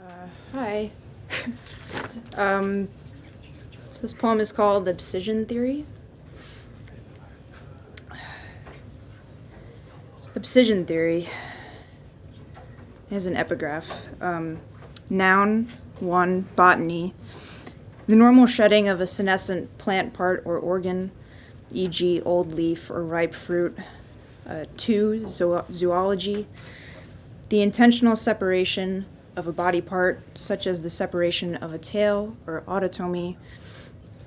Uh, hi. um, so this poem is called Abscission Theory. Abscission Theory is an epigraph. Um, noun, one, botany. The normal shedding of a senescent plant part or organ, e.g., old leaf or ripe fruit. Uh, two, zo- zoology. The intentional separation of a body part, such as the separation of a tail or autotomy,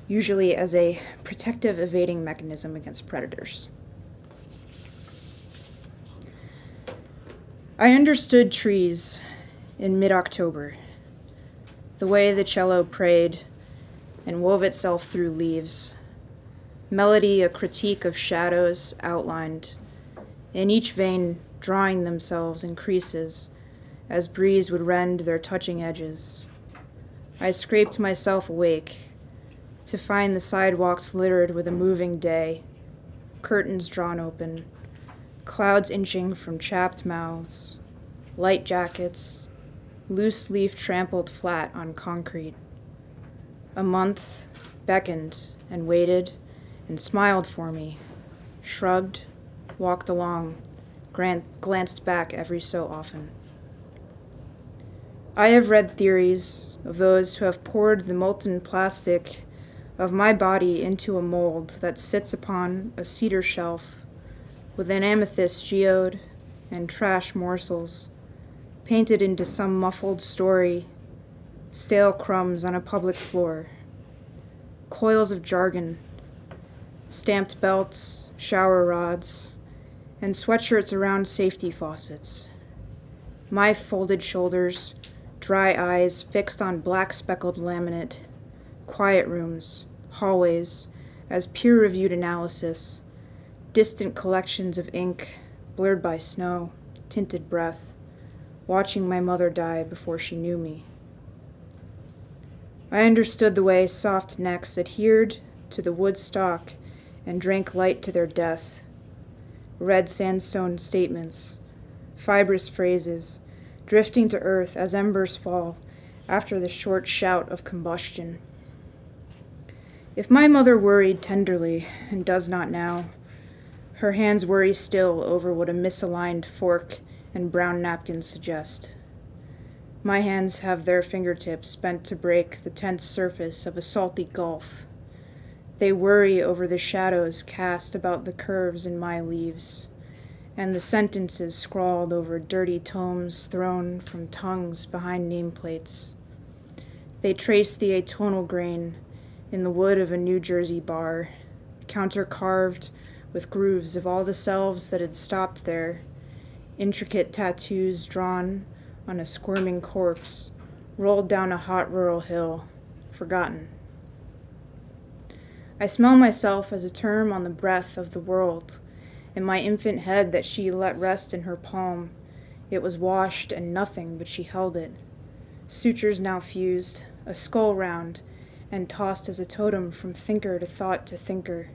usually as a protective evading mechanism against predators. I understood trees in mid October, the way the cello prayed and wove itself through leaves, melody a critique of shadows outlined, in each vein drawing themselves in creases as breeze would rend their touching edges. I scraped myself awake to find the sidewalks littered with a moving day, curtains drawn open, clouds inching from chapped mouths, light jackets, loose leaf trampled flat on concrete. A month beckoned and waited and smiled for me, shrugged, walked along, glanced back every so often. I have read theories of those who have poured the molten plastic of my body into a mold that sits upon a cedar shelf with an amethyst geode and trash morsels painted into some muffled story, stale crumbs on a public floor, coils of jargon, stamped belts, shower rods, and sweatshirts around safety faucets. My folded shoulders dry eyes fixed on black speckled laminate, quiet rooms, hallways, as peer reviewed analysis, distant collections of ink, blurred by snow, tinted breath, watching my mother die before she knew me. I understood the way soft necks adhered to the wood stock and drank light to their death. Red sandstone statements, fibrous phrases, drifting to earth as embers fall after the short shout of combustion. If my mother worried tenderly and does not now, her hands worry still over what a misaligned fork and brown napkins suggest. My hands have their fingertips bent to break the tense surface of a salty gulf. They worry over the shadows cast about the curves in my leaves and the sentences scrawled over dirty tomes thrown from tongues behind nameplates. They trace the atonal grain in the wood of a New Jersey bar, counter carved with grooves of all the selves that had stopped there, intricate tattoos drawn on a squirming corpse, rolled down a hot rural hill, forgotten. I smell myself as a term on the breath of the world and my infant head that she let rest in her palm. It was washed and nothing, but she held it. Sutures now fused, a skull round, and tossed as a totem from thinker to thought to thinker,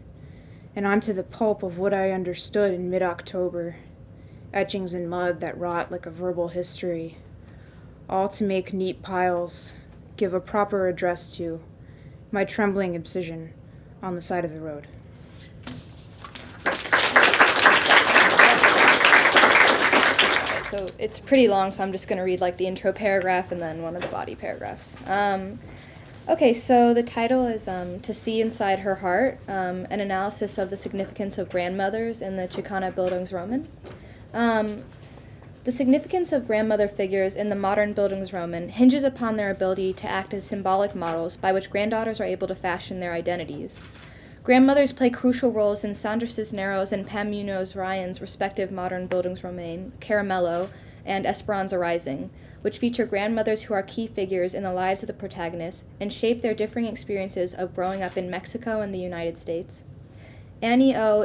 and onto the pulp of what I understood in mid October, etchings in mud that rot like a verbal history, all to make neat piles, give a proper address to my trembling obsession on the side of the road. so it's pretty long, so I'm just going to read like the intro paragraph and then one of the body paragraphs. Um, okay, so the title is um, To See Inside Her Heart um, An Analysis of the Significance of Grandmothers in the Chicana Bildungsroman. Um, the significance of grandmother figures in the modern Bildungsroman hinges upon their ability to act as symbolic models by which granddaughters are able to fashion their identities. Grandmothers play crucial roles in Sandra Cisneros and Pam Munoz Ryan's respective modern Bildungsroman, Caramelo and Esperanza Rising, which feature grandmothers who are key figures in the lives of the protagonists and shape their differing experiences of growing up in Mexico and the United States. Annie O.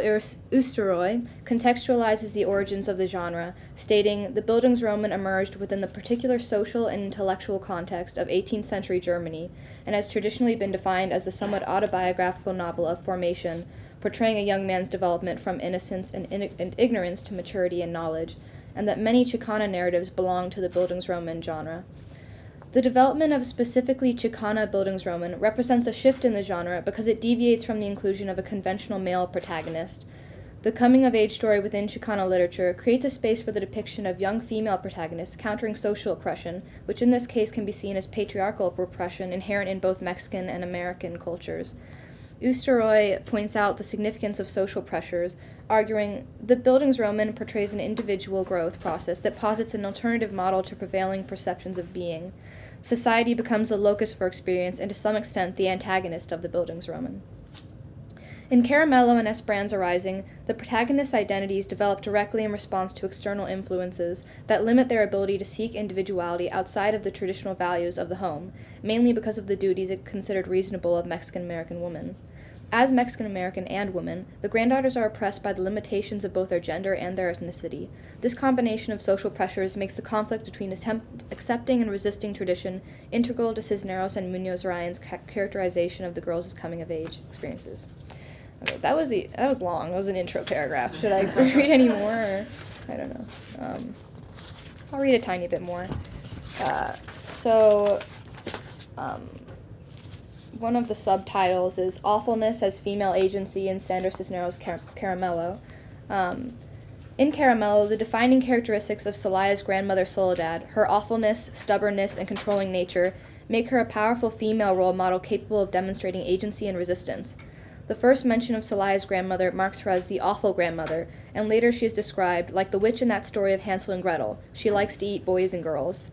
Eysturoy contextualizes the origins of the genre, stating the Bildungsroman emerged within the particular social and intellectual context of 18th century Germany and has traditionally been defined as the somewhat autobiographical novel of formation, portraying a young man's development from innocence and, in- and ignorance to maturity and knowledge, and that many Chicana narratives belong to the Bildungsroman genre. The development of specifically Chicana Bildungsroman represents a shift in the genre because it deviates from the inclusion of a conventional male protagonist. The coming of age story within Chicana literature creates a space for the depiction of young female protagonists countering social oppression, which in this case can be seen as patriarchal repression inherent in both Mexican and American cultures. Eysturoy points out the significance of social pressures, arguing the Bildungsroman portrays an individual growth process that posits an alternative model to prevailing perceptions of being. Society becomes the locus for experience and to some extent the antagonist of the Bildungsroman. In Caramelo and Esperanza Rising, the protagonists' identities develop directly in response to external influences that limit their ability to seek individuality outside of the traditional values of the home, mainly because of the duties considered reasonable of Mexican American women. As Mexican American and women, the granddaughters are oppressed by the limitations of both their gender and their ethnicity. This combination of social pressures makes the conflict between accepting and resisting tradition integral to Cisneros and Munoz Ryan's ca- characterization of the girls' coming of age experiences. Okay, that was the that was long. That was an intro paragraph. Should I read any more? Or, I don't know. Um, I'll read a tiny bit more. Uh, so. Um, one of the subtitles is Awfulness as Female Agency in Sandra Cisneros' Car- Caramelo. Um, in Caramelo, the defining characteristics of Celaya's grandmother Soledad, her awfulness, stubbornness, and controlling nature, make her a powerful female role model capable of demonstrating agency and resistance. The first mention of Celaya's grandmother marks her as the awful grandmother, and later she is described like the witch in that story of Hansel and Gretel. She likes to eat boys and girls.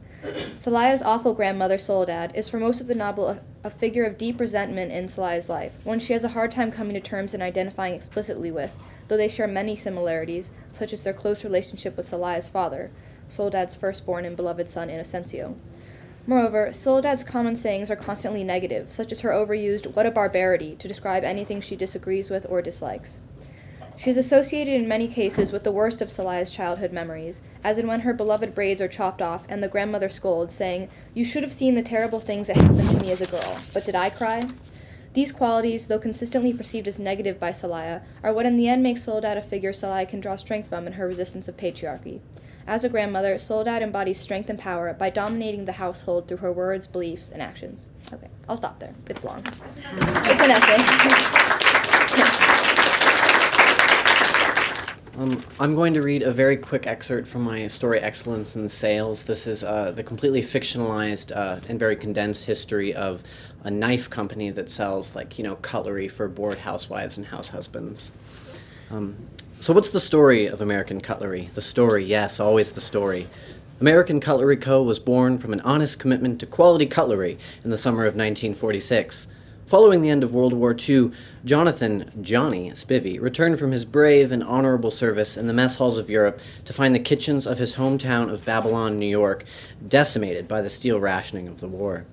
Celaya's awful grandmother, Soledad, is for most of the novel a, figure of deep resentment in Celaya's life, one she has a hard time coming to terms and identifying explicitly with, though they share many similarities, such as their close relationship with Celaya's father, Soledad's firstborn and beloved son, Inocencio. Moreover, Soledad's common sayings are constantly negative, such as her overused what a barbarity to describe anything she disagrees with or dislikes. She is associated in many cases with the worst of Celaya's childhood memories, as in when her beloved braids are chopped off and the grandmother scolds, saying, You should have seen the terrible things that happened to me as a girl, but did I cry? These qualities, though consistently perceived as negative by Celaya, are what in the end makes Soledad a figure Celaya can draw strength from in her resistance of patriarchy. As a grandmother, Soledad embodies strength and power by dominating the household through her words, beliefs, and actions. Okay, I'll stop there. It's long. It's an essay. Um, I'm going to read a very quick excerpt from my story Excellence in Sales. This is uh, the completely fictionalized uh, and very condensed history of a knife company that sells, like, you know, cutlery for bored housewives and house husbands. Um, so, what's the story of American Cutlery? The story, yes, always the story. American Cutlery Co. was born from an honest commitment to quality cutlery in the summer of 1946. Following the end of World War II, Jonathan Johnny Spivey returned from his brave and honorable service in the mess halls of Europe to find the kitchens of his hometown of Babylon, New York, decimated by the steel rationing of the war.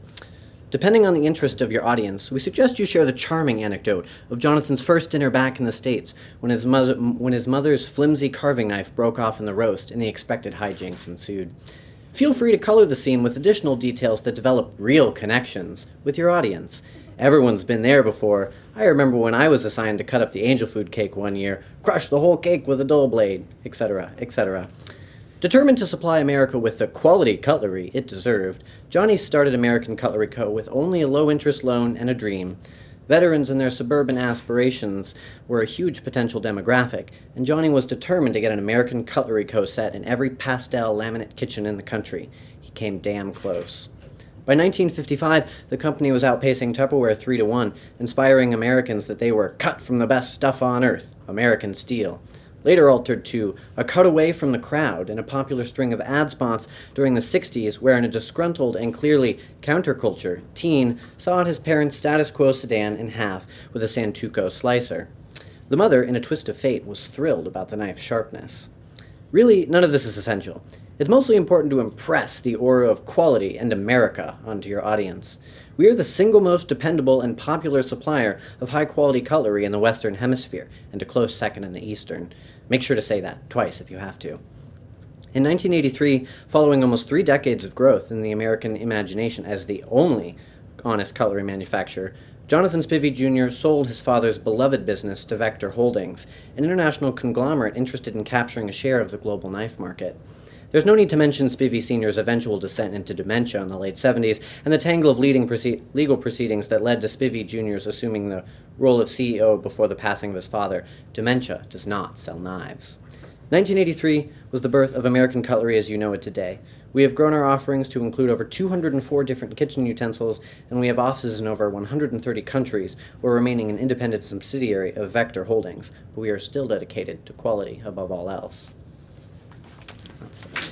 Depending on the interest of your audience, we suggest you share the charming anecdote of Jonathan's first dinner back in the States when his, when his mother's flimsy carving knife broke off in the roast and the expected hijinks ensued. Feel free to color the scene with additional details that develop real connections with your audience Everyone's been there before. I remember when I was assigned to cut up the angel food cake one year, crush the whole cake with a dull blade, etc., etc. Determined to supply America with the quality cutlery it deserved, Johnny started American Cutlery Co. with only a low interest loan and a dream. Veterans and their suburban aspirations were a huge potential demographic, and Johnny was determined to get an American Cutlery Co. set in every pastel laminate kitchen in the country. He came damn close. By 1955, the company was outpacing Tupperware 3 to 1, inspiring Americans that they were cut from the best stuff on earth, American steel. Later altered to a cutaway from the crowd in a popular string of ad spots during the 60s, wherein a disgruntled and clearly counterculture teen sawed his parents' status quo sedan in half with a Santoku slicer. The mother, in a twist of fate, was thrilled about the knife's sharpness. Really, none of this is essential. It's mostly important to impress the aura of quality and America onto your audience. We are the single most dependable and popular supplier of high quality cutlery in the Western Hemisphere, and a close second in the Eastern. Make sure to say that twice if you have to. In 1983, following almost three decades of growth in the American imagination as the only honest cutlery manufacturer, Jonathan Spivey Jr. sold his father's beloved business to Vector Holdings, an international conglomerate interested in capturing a share of the global knife market. There's no need to mention Spivey Sr.'s eventual descent into dementia in the late 70s and the tangle of leading proce- legal proceedings that led to Spivey Jr.'s assuming the role of CEO before the passing of his father. Dementia does not sell knives. 1983 was the birth of American Cutlery as you know it today. We have grown our offerings to include over 204 different kitchen utensils, and we have offices in over 130 countries, while remaining an independent subsidiary of Vector Holdings, but we are still dedicated to quality above all else. It.